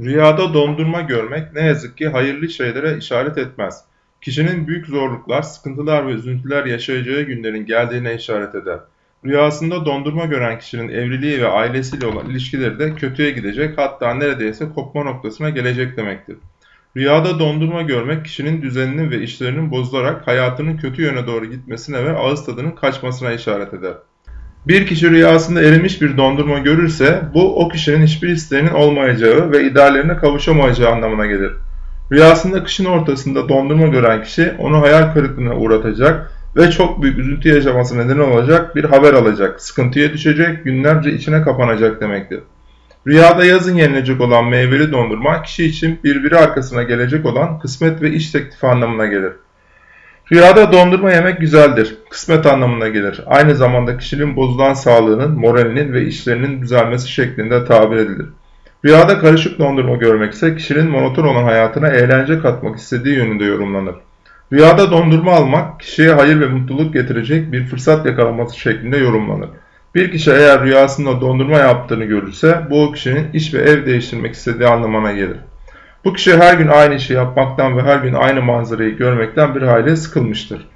Rüyada dondurma görmek ne yazık ki hayırlı şeylere işaret etmez. Kişinin büyük zorluklar, sıkıntılar ve üzüntüler yaşayacağı günlerin geldiğine işaret eder. Rüyasında dondurma gören kişinin evliliği ve ailesiyle olan ilişkileri de kötüye gidecek hatta neredeyse kopma noktasına gelecek demektir. Rüyada dondurma görmek kişinin düzeninin ve işlerinin bozularak hayatının kötü yöne doğru gitmesine ve ağız tadının kaçmasına işaret eder. Bir kişi rüyasında erimiş bir dondurma görürse bu o kişinin hiçbir isteğinin olmayacağı ve ideallerine kavuşamayacağı anlamına gelir. Rüyasında kışın ortasında dondurma gören kişi onu hayal kırıklığına uğratacak ve çok büyük üzüntü yaşaması neden olacak bir haber alacak, sıkıntıya düşecek, günlerce içine kapanacak demektir. Rüyada yazın yenilecek olan meyveli dondurma kişi için birbiri arkasına gelecek olan kısmet ve iş teklifi anlamına gelir. Rüyada dondurma yemek güzeldir. Kısmet anlamına gelir. Aynı zamanda kişinin bozulan sağlığının, moralinin ve işlerinin düzelmesi şeklinde tabir edilir. Rüyada karışık dondurma görmek ise kişinin monoton olan hayatına eğlence katmak istediği yönünde yorumlanır. Rüyada dondurma almak kişiye hayır ve mutluluk getirecek bir fırsat yakalaması şeklinde yorumlanır. Bir kişi eğer rüyasında dondurma yaptığını görürse bu kişinin iş ve ev değiştirmek istediği anlamına gelir. Bu kişi her gün aynı işi yapmaktan ve her gün aynı manzarayı görmekten bir hayli sıkılmıştır.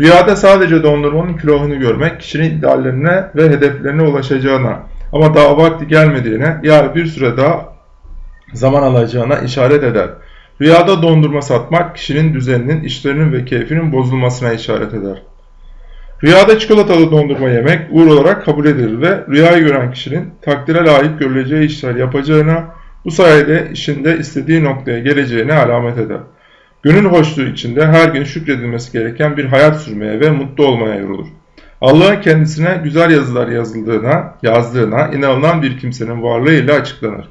Rüyada sadece dondurmanın külahını görmek kişinin ideallerine ve hedeflerine ulaşacağına ama daha vakti gelmediğine yani bir süre daha zaman alacağına işaret eder. Rüyada dondurma satmak kişinin düzeninin, işlerinin ve keyfinin bozulmasına işaret eder. Rüyada çikolatalı dondurma yemek uğur olarak kabul edilir ve rüyayı gören kişinin takdire layık görüleceği işler yapacağına, bu sayede işinde istediği noktaya geleceğine alamet eder. Gönül hoşluğu içinde her gün şükredilmesi gereken bir hayat sürmeye ve mutlu olmaya yorulur. Allah'ın kendisine güzel yazılar yazıldığına, yazdığına inanılan bir kimsenin varlığıyla açıklanır.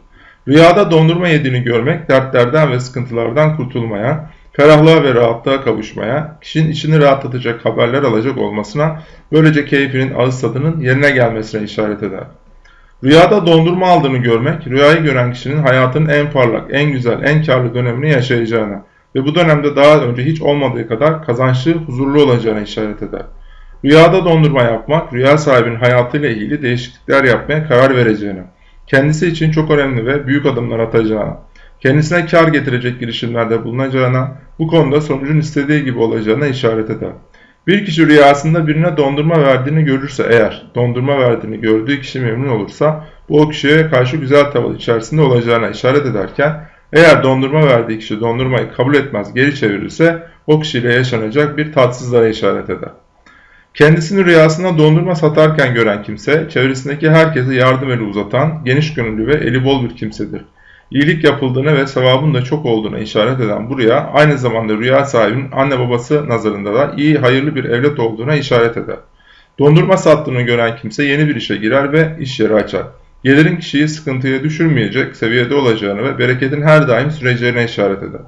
Rüyada dondurma yediğini görmek, dertlerden ve sıkıntılardan kurtulmaya, ferahlığa ve rahatlığa kavuşmaya, kişinin içini rahatlatacak haberler alacak olmasına, böylece keyfinin ağız tadının yerine gelmesine işaret eder. Rüyada dondurma aldığını görmek, rüyayı gören kişinin hayatının en parlak, en güzel, en karlı dönemini yaşayacağına ve bu dönemde daha önce hiç olmadığı kadar kazançlı, huzurlu olacağına işaret eder. Rüyada dondurma yapmak, rüya sahibinin hayatıyla ilgili değişiklikler yapmaya karar vereceğine, kendisi için çok önemli ve büyük adımlar atacağına, kendisine kar getirecek girişimlerde bulunacağına, bu konuda sonucun istediği gibi olacağına işaret eder. Bir kişi rüyasında birine dondurma verdiğini görürse eğer, dondurma verdiğini gördüğü kişi memnun olursa, bu o kişiye karşı güzel tavır içerisinde olacağına işaret ederken, eğer dondurma verdiği kişi dondurmayı kabul etmez geri çevirirse, o kişiyle yaşanacak bir tatsızlığa işaret eder. Kendisini rüyasında dondurma satarken gören kimse, çevresindeki herkese yardım eli uzatan, geniş gönüllü ve eli bol bir kimsedir. İyilik yapıldığını ve sevabın da çok olduğuna işaret eden bu rüya, aynı zamanda rüya sahibinin anne babası nazarında da iyi, hayırlı bir evlat olduğuna işaret eder. Dondurma sattığını gören kimse yeni bir işe girer ve iş yeri açar. Gelirin kişiyi sıkıntıya düşürmeyecek seviyede olacağını ve bereketin her daim süreceğine işaret eder.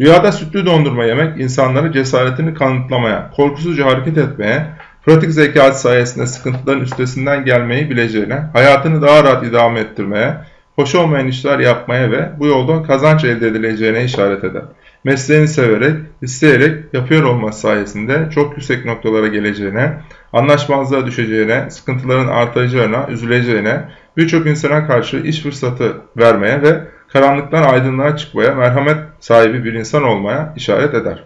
Rüyada sütlü dondurma yemek insanları cesaretini kanıtlamaya, korkusuzca hareket etmeye, pratik zekası sayesinde sıkıntıların üstesinden gelmeyi bileceğine, hayatını daha rahat idame ettirmeye, hoş olmayan işler yapmaya ve bu yoldan kazanç elde edileceğine işaret eder. Mesleğini severek, isteyerek yapıyor olması sayesinde çok yüksek noktalara geleceğine, anlaşmazlığa düşeceğine, sıkıntıların artacağına, üzüleceğine, birçok insana karşı iş fırsatı vermeye ve karanlıktan aydınlığa çıkmaya, merhamet sahibi bir insan olmaya işaret eder.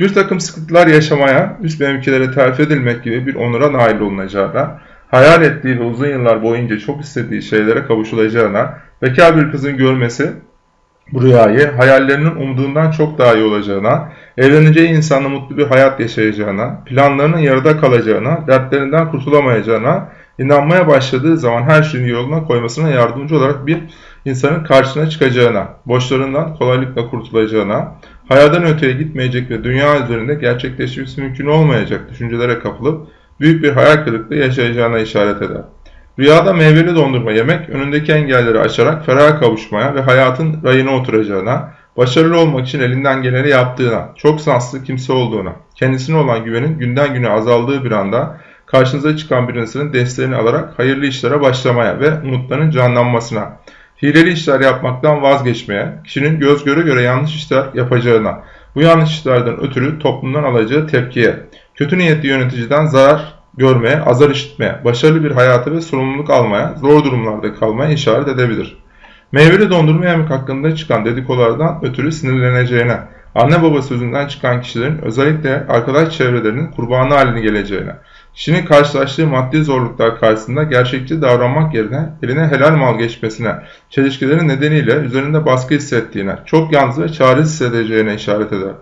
Bir takım sıkıntılar yaşamaya, üst mevkilere terfi edilmek gibi bir onura nail olunacağına, hayal ettiği ve uzun yıllar boyunca çok istediği şeylere kavuşulacağına, bekar bir kızın görmesi bu rüyayı hayallerinin umduğundan çok daha iyi olacağına, evleneceği insanla mutlu bir hayat yaşayacağına, planlarının yarıda kalacağına, dertlerinden kurtulamayacağına, inanmaya başladığı zaman her şeyin yoluna koymasına yardımcı olarak bir insanın karşısına çıkacağına, borçlarından kolaylıkla kurtulacağına, hayattan öteye gitmeyecek ve dünya üzerinde gerçekleşmesi mümkün olmayacak düşüncelere kapılıp büyük bir hayal kırıklığı yaşayacağına işaret eder. Rüyada meyveli dondurma yemek önündeki engelleri aşarak feraha kavuşmaya ve hayatın rayına oturacağına, başarılı olmak için elinden geleni yaptığına, çok şanslı kimse olduğuna, kendisine olan güvenin günden güne azaldığı bir anda karşınıza çıkan birisinin desteğini alarak hayırlı işlere başlamaya ve umutların canlanmasına, hileli işler yapmaktan vazgeçmeye, kişinin göz göre göre yanlış işler yapacağına, bu yanlış işlerden ötürü toplumdan alacağı tepkiye, kötü niyetli yöneticiden zarar görmeye, azar işitmeye, başarılı bir hayatı ve sorumluluk almaya, zor durumlarda kalmaya işaret edebilir. Meyveli dondurma yemek hakkında çıkan dedikolardan ötürü sinirleneceğine, anne baba sözünden çıkan kişilerin özellikle arkadaş çevrelerinin kurbanı haline geleceğine, kişinin karşılaştığı maddi zorluklar karşısında gerçekçi davranmak yerine eline helal mal geçmesine, çelişkilerin nedeniyle üzerinde baskı hissettiğine, çok yalnız ve çaresiz hissedeceğine işaret eder.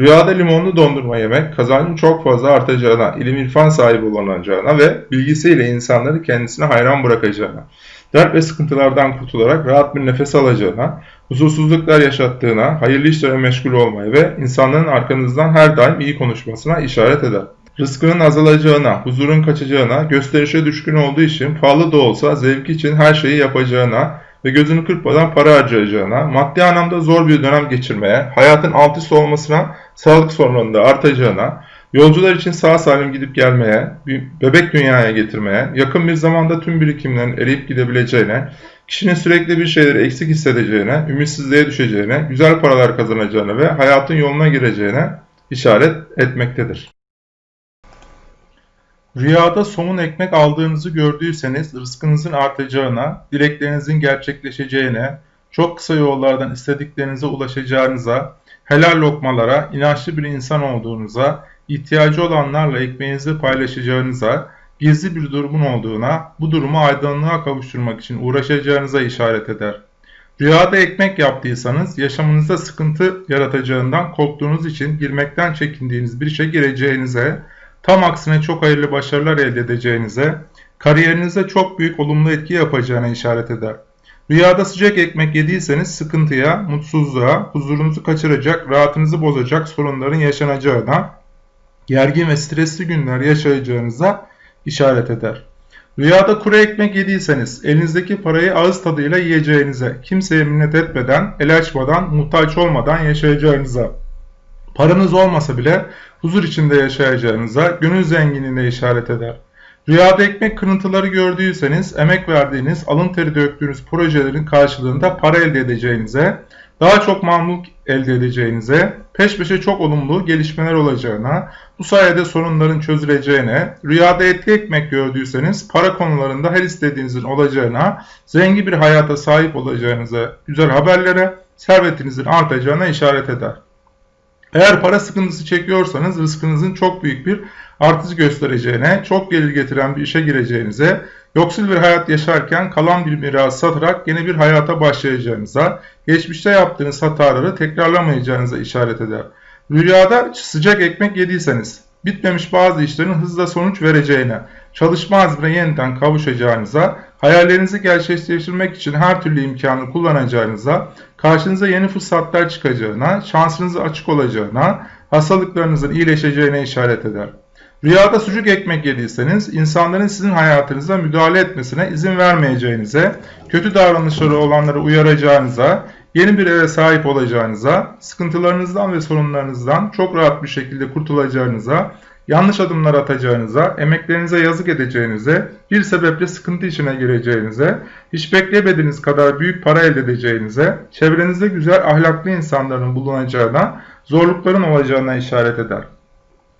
Rüyada limonlu dondurma yemek kazancın çok fazla artacağına, ilim irfan sahibi olunacağına ve bilgisiyle insanları kendisine hayran bırakacağına, dert ve sıkıntılardan kurtularak rahat bir nefes alacağına, huzursuzluklar yaşattığına, hayırlı işlere meşgul olmaya ve insanların arkanızdan her daim iyi konuşmasına işaret eder. Rızkının azalacağına, huzurun kaçacağına, gösterişe düşkün olduğu için pahalı da olsa zevk için her şeyi yapacağına ve gözünü kırpmadan para harcayacağına, maddi anlamda zor bir dönem geçirmeye, hayatın alt üst olmasına, sağlık sorunlarının da artacağına, yolcular için sağ salim gidip gelmeye, bir bebek dünyaya getirmeye, yakın bir zamanda tüm birikimlerin eriyip gidebileceğine, kişinin sürekli bir şeyleri eksik hissedeceğine, ümitsizliğe düşeceğine, güzel paralar kazanacağına ve hayatın yoluna gireceğine işaret etmektedir. Rüyada somun ekmek aldığınızı gördüyseniz rızkınızın artacağına, dileklerinizin gerçekleşeceğine, çok kısa yollardan istediklerinize ulaşacağınıza, helal lokmalara, inançlı bir insan olduğunuza, ihtiyacı olanlarla ekmeğinizi paylaşacağınıza, gizli bir durumun olduğuna, bu durumu aydınlığa kavuşturmak için uğraşacağınıza işaret eder. Rüyada ekmek yaptıysanız yaşamınızda sıkıntı yaratacağından korktuğunuz için girmekten çekindiğiniz bir işe gireceğinize, tam aksine çok hayırlı başarılar elde edeceğinize, kariyerinize çok büyük olumlu etki yapacağına işaret eder. Rüyada sıcak ekmek yediyseniz sıkıntıya, mutsuzluğa, huzurunuzu kaçıracak, rahatınızı bozacak sorunların yaşanacağına, gergin ve stresli günler yaşayacağınıza işaret eder. Rüyada kuru ekmek yediyseniz elinizdeki parayı ağız tadıyla yiyeceğinize, kimseye minnet etmeden, el açmadan, muhtaç olmadan yaşayacağınıza, paranız olmasa bile huzur içinde yaşayacağınıza, gönül zenginliğine işaret eder. Rüyada ekmek kırıntıları gördüyseniz emek verdiğiniz, alın teri döktüğünüz projelerin karşılığında para elde edeceğinize, daha çok mamluk elde edeceğinize, peş peşe çok olumlu gelişmeler olacağına, bu sayede sorunların çözüleceğine, rüyada etli ekmek gördüyseniz para konularında her istediğinizin olacağına, zengin bir hayata sahip olacağınıza, güzel haberlere, servetinizin artacağına işaret eder. Eğer para sıkıntısı çekiyorsanız rızkınızın çok büyük bir artış göstereceğine, çok gelir getiren bir işe gireceğinize, yoksul bir hayat yaşarken kalan bir miras satarak yeni bir hayata başlayacağınıza, geçmişte yaptığınız hataları tekrarlamayacağınıza işaret eder. Rüyada sıcak ekmek yediyseniz, bitmemiş bazı işlerin hızla sonuç vereceğine, çalışma azmine yeniden kavuşacağınıza, hayallerinizi gerçekleştirmek için her türlü imkanı kullanacağınıza, karşınıza yeni fırsatlar çıkacağına, şansınızı açık olacağına, hastalıklarınızın iyileşeceğine işaret eder. Rüyada sucuk ekmek yediyseniz insanların sizin hayatınıza müdahale etmesine izin vermeyeceğinize, kötü davranışları olanları uyaracağınıza, yeni bir eve sahip olacağınıza, sıkıntılarınızdan ve sorunlarınızdan çok rahat bir şekilde kurtulacağınıza, yanlış adımlar atacağınıza, emeklerinize yazık edeceğinize, bir sebeple sıkıntı içine gireceğinize, hiç beklemediğiniz kadar büyük para elde edeceğinize, çevrenizde güzel ahlaklı insanların bulunacağına, zorlukların olacağına işaret eder.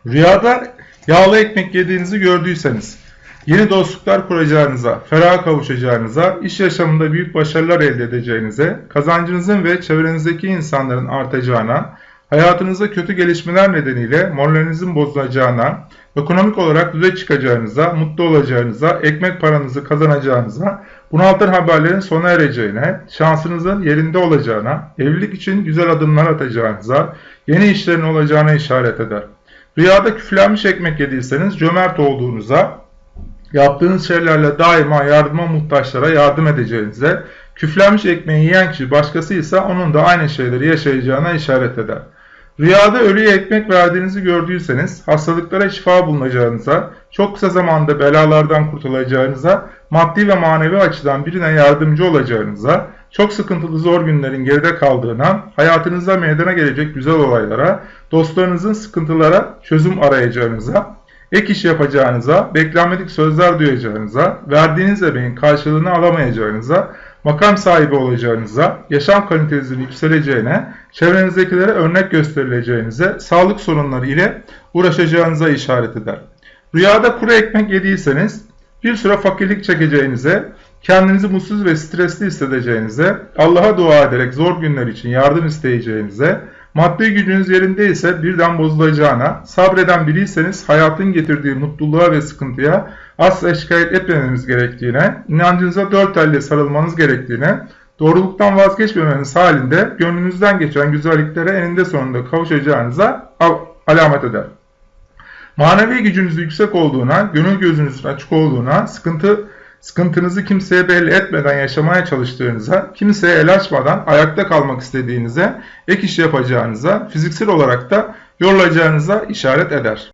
Rüyada yağlı ekmek yediğinizi gördüyseniz, yeni dostluklar kuracağınıza, feraha kavuşacağınıza, iş yaşamında büyük başarılar elde edeceğinize, kazancınızın ve çevrenizdeki insanların artacağına, hayatınızda kötü gelişmeler nedeniyle moralinizin bozulacağına, ekonomik olarak düze çıkacağınıza, mutlu olacağınıza, ekmek paranızı kazanacağınıza, bunaltan haberlerin sona ereceğine, şansınızın yerinde olacağına, evlilik için güzel adımlar atacağınıza, yeni işlerin olacağına işaret eder. Rüyada küflenmiş ekmek yediyseniz cömert olduğunuza, yaptığınız şeylerle daima yardıma muhtaçlara yardım edeceğinize, küflenmiş ekmeği yiyen kişi başkası ise onun da aynı şeyleri yaşayacağına işaret eder. Rüyada ölüye ekmek verdiğinizi gördüyseniz, hastalıklara şifa bulunacağınıza, çok kısa zamanda belalardan kurtulacağınıza, maddi ve manevi açıdan birine yardımcı olacağınıza, çok sıkıntılı zor günlerin geride kaldığına, hayatınızda meydana gelecek güzel olaylara, dostlarınızın sıkıntılara çözüm arayacağınıza, ek iş yapacağınıza, beklenmedik sözler duyacağınıza, verdiğiniz emeğin karşılığını alamayacağınıza, makam sahibi olacağınıza, yaşam kalitenizin yükseleceğine, çevrenizdekilere örnek gösterileceğinize, sağlık sorunları ile uğraşacağınıza işaret eder. Rüyada kuru ekmek yediyseniz, bir süre fakirlik çekeceğinize, kendinizi mutsuz ve stresli hissedeceğinize, Allah'a dua ederek zor günler için yardım isteyeceğinize, maddi gücünüz yerindeyse birden bozulacağına, sabreden biriyseniz hayatın getirdiği mutluluğa ve sıkıntıya asla şikayet etmemeniz gerektiğine, inancınıza dört elle sarılmanız gerektiğine, doğruluktan vazgeçmemeniz halinde gönlünüzden geçen güzelliklere eninde sonunda kavuşacağınıza al- alamet eder. Manevi gücünüz yüksek olduğuna, gönül gözünüzün açık olduğuna, sıkıntı sıkıntınızı kimseye belli etmeden yaşamaya çalıştığınıza, kimseye el açmadan ayakta kalmak istediğinize, ek iş yapacağınıza, fiziksel olarak da yorulacağınıza işaret eder.